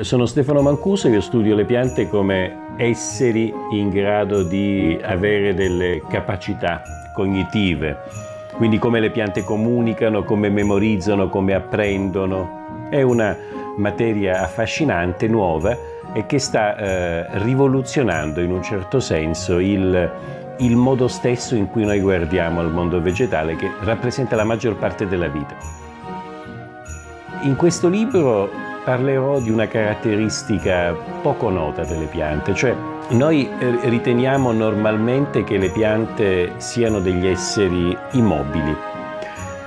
Sono Stefano Mancuso, io studio le piante come esseri in grado di avere delle capacità cognitive, quindi come le piante comunicano, come memorizzano, come apprendono. È una materia affascinante, nuova e che sta eh, rivoluzionando in un certo senso il, il modo stesso in cui noi guardiamo al mondo vegetale che rappresenta la maggior parte della vita. In questo libro parlerò di una caratteristica poco nota delle piante, cioè noi eh, riteniamo normalmente che le piante siano degli esseri immobili.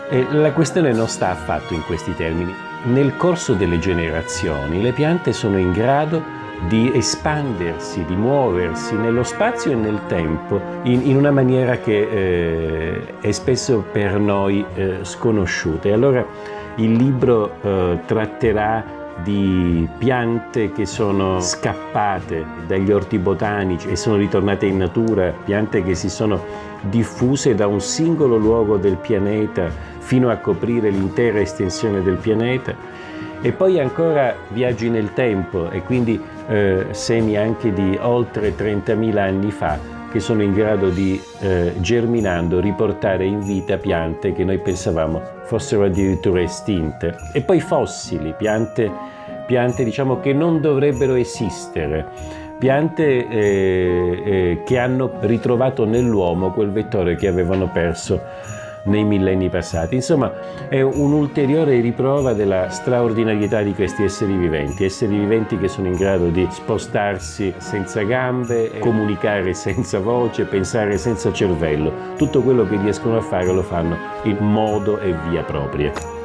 E la questione non sta affatto in questi termini. Nel corso delle generazioni le piante sono in grado di espandersi, di muoversi nello spazio e nel tempo in, in una maniera che eh, è spesso per noi eh, sconosciuta. E allora il libro eh, tratterà di piante che sono scappate dagli orti botanici e sono ritornate in natura, piante che si sono diffuse da un singolo luogo del pianeta fino a coprire l'intera estensione del pianeta. E poi ancora viaggi nel tempo e quindi eh, semi anche di oltre 30.000 anni fa che sono in grado di, eh, germinando, riportare in vita piante che noi pensavamo fossero addirittura estinte. E poi fossili, piante, piante diciamo, che non dovrebbero esistere, piante eh, eh che hanno ritrovato nell'uomo quel vettore che avevano perso nei millenni passati. Insomma, è un'ulteriore riprova della straordinarietà di questi esseri viventi, esseri viventi che sono in grado di spostarsi senza gambe, comunicare senza voce, pensare senza cervello. Tutto quello che riescono a fare lo fanno in modo e via propria.